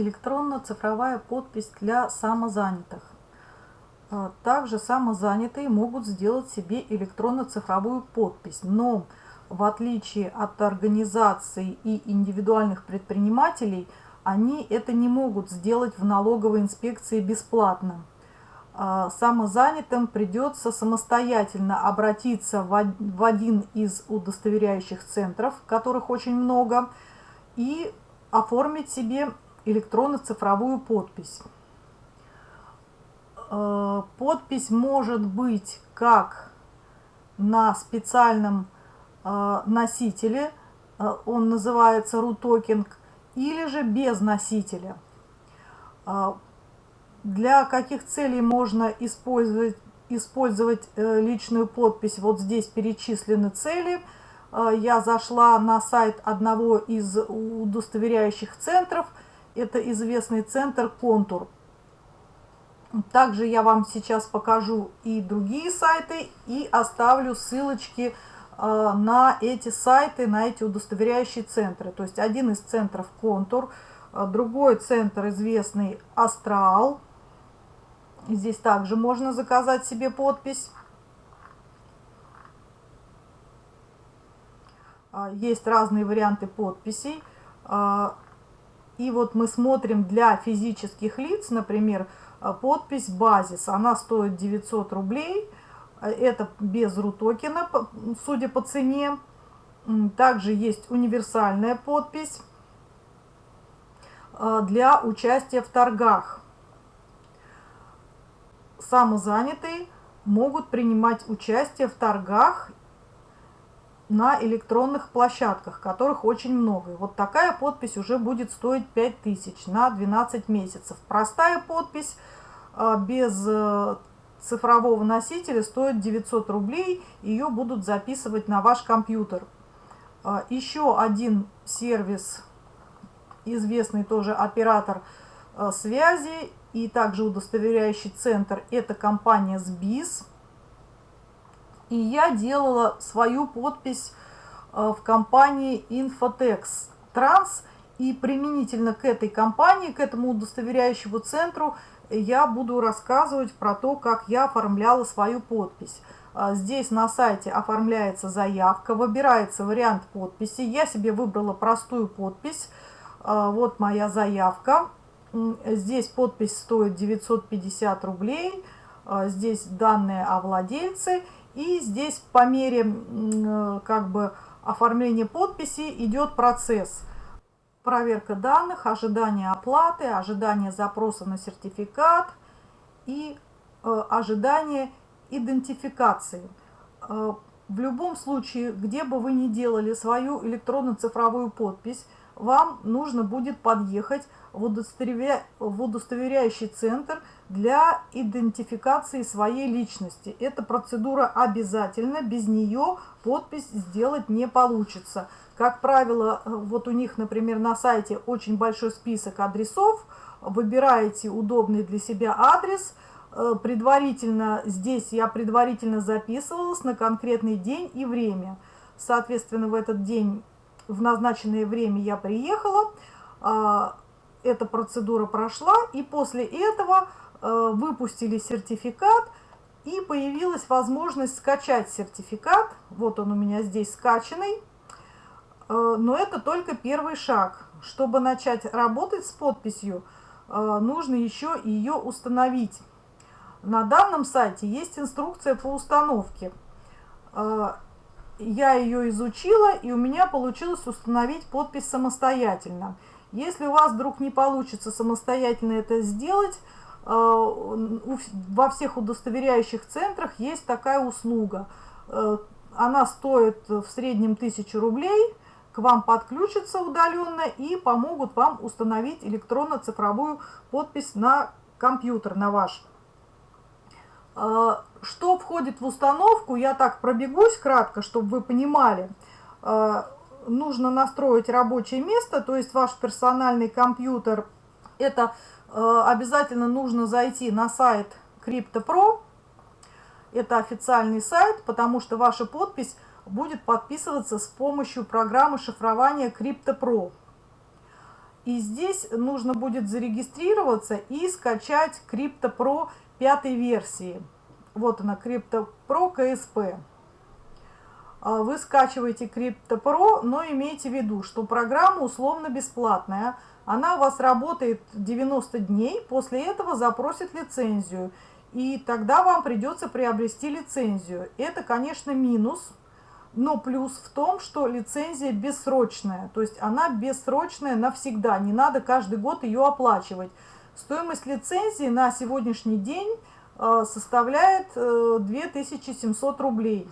электронно-цифровая подпись для самозанятых. А, также самозанятые могут сделать себе электронно-цифровую подпись, но в отличие от организаций и индивидуальных предпринимателей, они это не могут сделать в налоговой инспекции бесплатно. А, самозанятым придется самостоятельно обратиться в один из удостоверяющих центров, которых очень много, и оформить себе электронно-цифровую подпись. Э, подпись может быть как на специальном э, носителе, э, он называется RUTOKEN, или же без носителя. Для каких целей можно использовать, использовать личную подпись? Вот здесь перечислены цели. Я зашла на сайт одного из удостоверяющих центров – это известный центр «Контур». Также я вам сейчас покажу и другие сайты, и оставлю ссылочки э, на эти сайты, на эти удостоверяющие центры. То есть один из центров «Контур», э, другой центр известный «Астрал». Здесь также можно заказать себе подпись. Э, есть разные варианты подписей. И вот мы смотрим для физических лиц, например, э, подпись «Базис». Она стоит 900 рублей. Э, это без рутокена, судя по цене. Также есть универсальная подпись э, для участия в торгах. Самозанятые могут принимать участие в торгах на электронных площадках, которых очень много. вот такая подпись уже будет стоить 5000 на 12 месяцев. Простая подпись а, без э, цифрового носителя стоит 900 рублей. Ее будут записывать на ваш компьютер. А, еще один сервис, известный тоже оператор э, связи и также удостоверяющий центр, это компания SBIS. И я делала свою подпись э, в компании Infotex Trans. И применительно к этой компании, к этому удостоверяющему центру, я буду рассказывать про то, как я оформляла свою подпись. А, здесь на сайте оформляется заявка, выбирается вариант подписи. Я себе выбрала простую подпись. А, вот моя заявка. Здесь подпись стоит 950 рублей. Здесь данные о владельце. И здесь по мере э, как бы оформления подписи идет процесс. Проверка данных, ожидание оплаты, ожидание запроса на сертификат и э, ожидание идентификации. Э, в любом случае, где бы вы ни делали свою электронно-цифровую подпись, вам нужно будет подъехать в, удостоверя... в удостоверяющий центр для идентификации своей личности. Эта процедура обязательна, без нее подпись сделать не получится. Как правило, вот у них, например, на сайте очень большой список адресов, выбираете удобный для себя адрес, э, предварительно, здесь я предварительно записывалась на конкретный день и время. Соответственно, в этот день, в назначенное время я приехала, а, эта процедура прошла, и после этого э, выпустили сертификат, и появилась возможность скачать сертификат. Вот он у меня здесь скачанный. Э, но это только первый шаг. Чтобы начать работать с подписью, э, нужно еще ее установить. На данном сайте есть инструкция по установке. Я ее изучила, и у меня получилось установить подпись самостоятельно. Если у вас вдруг не получится самостоятельно это сделать, э, во всех удостоверяющих центрах есть такая услуга. Э, она стоит в среднем 1000 рублей, к вам подключатся удаленно и помогут вам установить электронно-цифровую подпись на компьютер, на ваш. Э, что входит в установку, я так пробегусь кратко, чтобы вы понимали нужно настроить рабочее место, то есть ваш персональный компьютер. Это э, обязательно нужно зайти на сайт CryptoPro. Это официальный сайт, потому что ваша подпись будет подписываться с помощью программы шифрования CryptoPro. И здесь нужно будет зарегистрироваться и скачать CryptoPro пятой версии. Вот она, CryptoPro KSP. А, вы скачиваете CryptoPro, но имейте в виду, что программа условно бесплатная. Она у вас работает 90 дней, после этого запросит лицензию. И тогда вам придется приобрести лицензию. Это, конечно, минус, но плюс в том, что лицензия бессрочная. То есть она бессрочная навсегда, не надо каждый год ее оплачивать. Стоимость лицензии на сегодняшний день э, составляет 2700 э, рублей.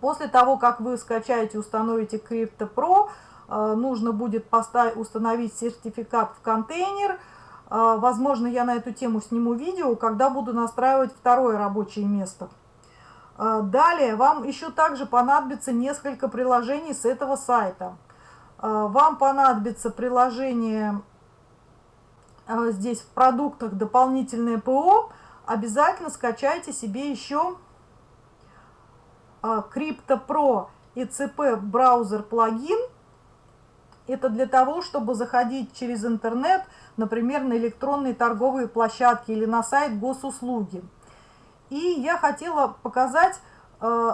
После того, как вы скачаете и установите Crypto Pro, э, нужно будет поставить, установить сертификат в контейнер. Возможно, я на эту тему сниму видео, когда буду настраивать второе рабочее место. Далее, вам еще также понадобится несколько приложений с этого сайта. Вам понадобится приложение здесь в продуктах дополнительное ПО. Обязательно скачайте себе еще CryptoPro ECP браузер плагин. Это для того, чтобы заходить через интернет, например, на электронные торговые площадки или на сайт госуслуги. И я хотела показать, э,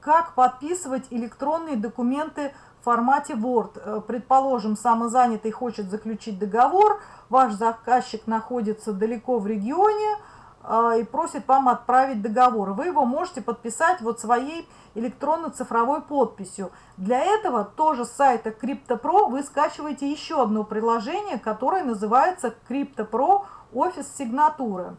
как подписывать электронные документы формате Word. Э, предположим, самозанятый хочет заключить договор, ваш заказчик находится далеко в регионе, а, и просит вам отправить договор. Вы его можете подписать вот своей электронно-цифровой подписью. Для этого тоже с сайта CryptoPro вы скачиваете еще одно приложение, которое называется CryptoPro Офис Сигнатуры.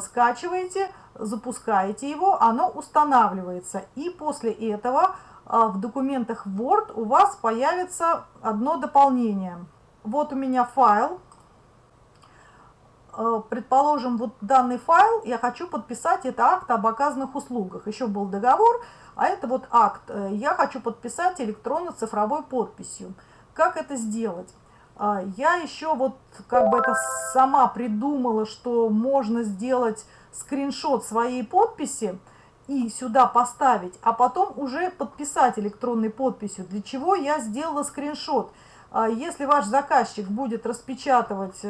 Скачиваете, запускаете его, оно устанавливается. И после этого в документах Word у вас появится одно дополнение. Вот у меня файл Э, предположим, вот данный файл, я хочу подписать, это акт об оказанных услугах. Еще был договор, а это вот акт. Э, я хочу подписать электронно-цифровой подписью. Как это сделать? Э, я еще вот как бы это сама придумала, что можно сделать скриншот своей подписи и сюда поставить, а потом уже подписать электронной подписью. Для чего я сделала скриншот? Если ваш заказчик будет распечатывать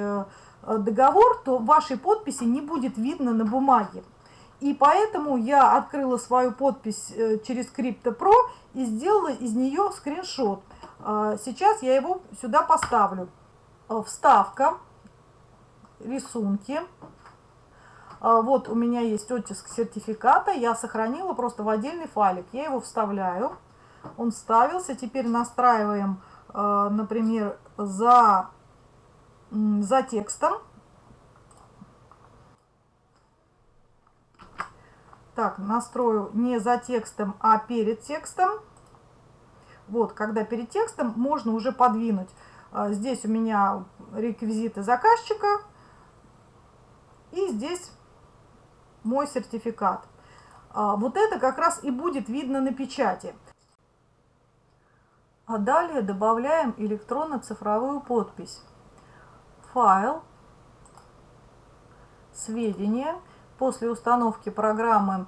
Э, договор, то вашей подписи не будет видно на бумаге. И поэтому я открыла свою подпись э, через CryptoPro и сделала из нее скриншот. Э, сейчас я его сюда поставлю. Вставка, рисунки. Вот у меня есть оттиск сертификата, я сохранила просто в отдельный файлик. Я его вставляю, он вставился. Теперь настраиваем, например, за за текстом. Так, настрою не за текстом, а перед текстом. Вот, когда перед текстом, можно уже подвинуть. А, здесь у меня реквизиты заказчика. И здесь мой сертификат. А, вот это как раз и будет видно на печати. А далее добавляем электронно-цифровую подпись файл, сведения. После установки программы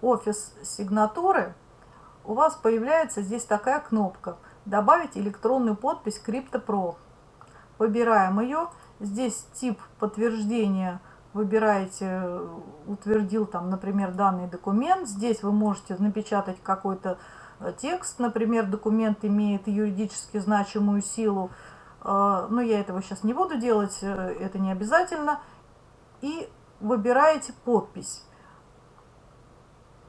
офис сигнатуры у вас появляется здесь такая кнопка «Добавить электронную подпись CryptoPro». Выбираем ее. Здесь тип подтверждения выбираете, утвердил там, например, данный документ. Здесь вы можете напечатать какой-то э, текст, например, документ имеет юридически значимую силу, а, но я этого сейчас не буду делать, э, это не обязательно. И выбираете подпись.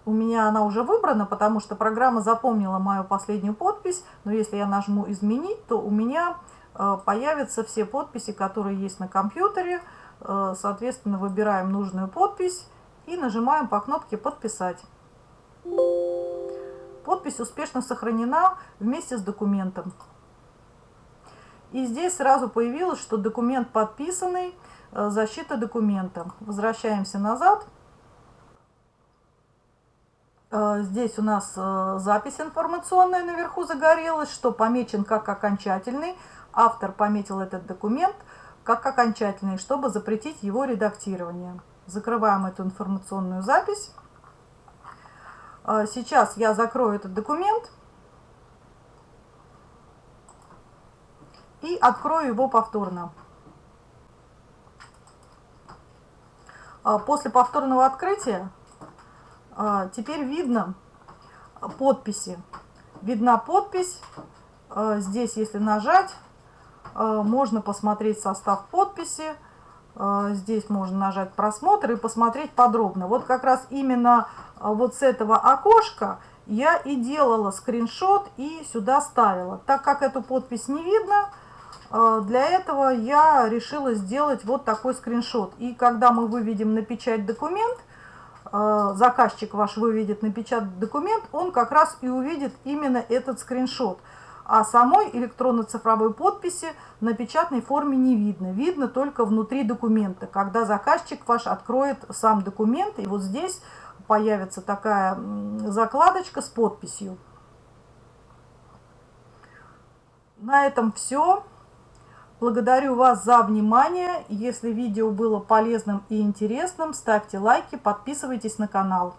У меня она уже выбрана, потому что программа запомнила мою последнюю подпись. Но если я нажму «Изменить», то у меня э, появятся все подписи, которые есть на компьютере. Э, соответственно, выбираем нужную подпись и нажимаем по кнопке «Подписать». Подпись успешно сохранена вместе с документом. И здесь сразу появилось, что документ подписанный, э, защита документа. Возвращаемся назад. Э, здесь у нас запись информационная наверху загорелась, что помечен как окончательный. Автор пометил этот документ как окончательный, чтобы запретить его редактирование. Закрываем эту информационную запись. Сейчас я закрою этот документ. и открою его повторно. А, после повторного открытия а, теперь видно подписи. Видна подпись. А, здесь, если нажать, можно посмотреть состав подписи. Здесь можно нажать просмотр и посмотреть подробно. Вот как раз именно вот с этого окошка я и делала скриншот и сюда ставила. Так как эту подпись не видно, для этого я решила сделать вот такой скриншот. И когда мы выведем на печать документ, заказчик ваш выведет на печать документ, он как раз и увидит именно этот скриншот. А самой электронно-цифровой подписи на печатной форме не видно. Видно только внутри документа, когда заказчик ваш откроет сам документ. И вот здесь появится такая закладочка с подписью. На этом все. Благодарю вас за внимание. Если видео было полезным и интересным, ставьте лайки, подписывайтесь на канал.